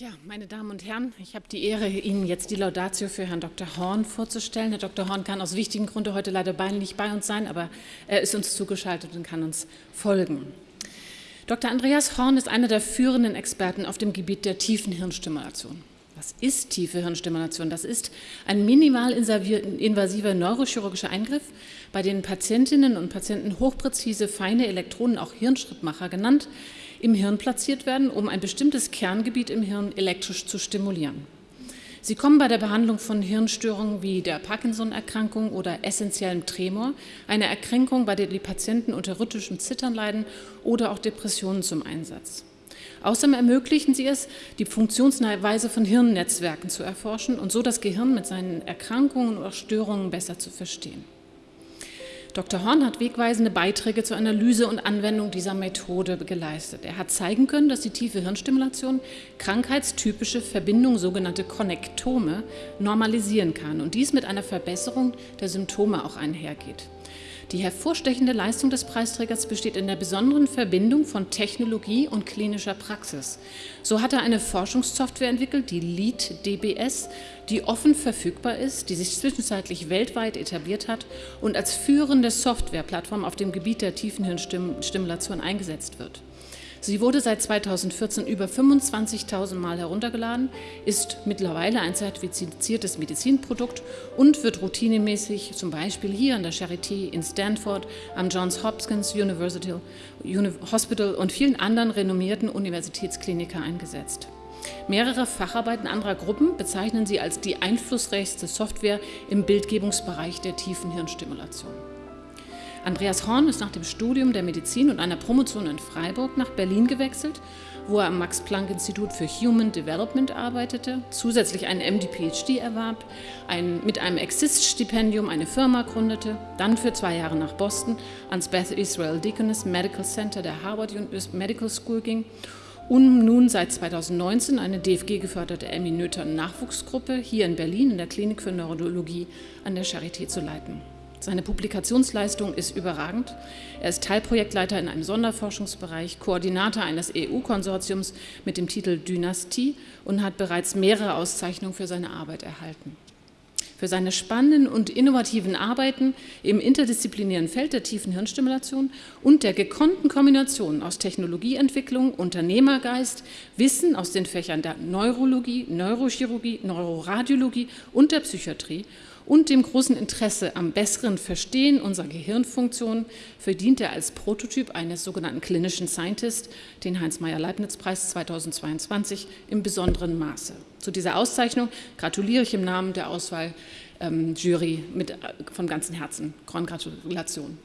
Ja, meine Damen und Herren, ich habe die Ehre, Ihnen jetzt die Laudatio für Herrn Dr. Horn vorzustellen. Herr Dr. Horn kann aus wichtigen Gründen heute leider nicht bei uns sein, aber er ist uns zugeschaltet und kann uns folgen. Dr. Andreas Horn ist einer der führenden Experten auf dem Gebiet der tiefen Hirnstimulation. Was ist tiefe Hirnstimulation? Das ist ein minimal invasiver neurochirurgischer Eingriff, bei dem Patientinnen und Patienten hochpräzise, feine Elektronen, auch Hirnschrittmacher genannt, im Hirn platziert werden, um ein bestimmtes Kerngebiet im Hirn elektrisch zu stimulieren. Sie kommen bei der Behandlung von Hirnstörungen wie der Parkinson-Erkrankung oder essentiellem Tremor, einer Erkrankung, bei der die Patienten unter rhythmischem Zittern leiden oder auch Depressionen zum Einsatz. Außerdem ermöglichen sie es, die Funktionsweise von Hirnnetzwerken zu erforschen und so das Gehirn mit seinen Erkrankungen oder Störungen besser zu verstehen. Dr. Horn hat wegweisende Beiträge zur Analyse und Anwendung dieser Methode geleistet. Er hat zeigen können, dass die tiefe Hirnstimulation krankheitstypische Verbindungen, sogenannte Konnektome, normalisieren kann und dies mit einer Verbesserung der Symptome auch einhergeht. Die hervorstechende Leistung des Preisträgers besteht in der besonderen Verbindung von Technologie und klinischer Praxis. So hat er eine Forschungssoftware entwickelt, die LEAD DBS, die offen verfügbar ist, die sich zwischenzeitlich weltweit etabliert hat und als führende Softwareplattform auf dem Gebiet der Tiefenhirnstimulation eingesetzt wird. Sie wurde seit 2014 über 25.000 Mal heruntergeladen, ist mittlerweile ein zertifiziertes Medizinprodukt und wird routinemäßig zum Beispiel hier an der Charité in Stanford, am Johns Hopkins University Hospital und vielen anderen renommierten Universitätskliniker eingesetzt. Mehrere Facharbeiten anderer Gruppen bezeichnen sie als die einflussreichste Software im Bildgebungsbereich der tiefen Hirnstimulation. Andreas Horn ist nach dem Studium der Medizin und einer Promotion in Freiburg nach Berlin gewechselt, wo er am Max-Planck-Institut für Human Development arbeitete, zusätzlich einen MD-PhD erwarb, ein, mit einem Exist-Stipendium eine Firma gründete, dann für zwei Jahre nach Boston ans Beth Israel Deaconess Medical Center der Harvard Medical School ging und nun seit 2019 eine DFG-geförderte Emmy Noether Nachwuchsgruppe hier in Berlin in der Klinik für Neurologie an der Charité zu leiten. Seine Publikationsleistung ist überragend. Er ist Teilprojektleiter in einem Sonderforschungsbereich, Koordinator eines EU-Konsortiums mit dem Titel Dynastie und hat bereits mehrere Auszeichnungen für seine Arbeit erhalten. Für seine spannenden und innovativen Arbeiten im interdisziplinären Feld der tiefen Hirnstimulation und der gekonnten Kombination aus Technologieentwicklung, Unternehmergeist, Wissen aus den Fächern der Neurologie, Neurochirurgie, Neuroradiologie und der Psychiatrie und dem großen Interesse am besseren Verstehen unserer Gehirnfunktion verdient er als Prototyp eines sogenannten klinischen Scientist den Heinz-Meyer-Leibniz-Preis 2022 im besonderen Maße. Zu dieser Auszeichnung gratuliere ich im Namen der Auswahljury ähm, äh, von ganzem Herzen. Gratulation.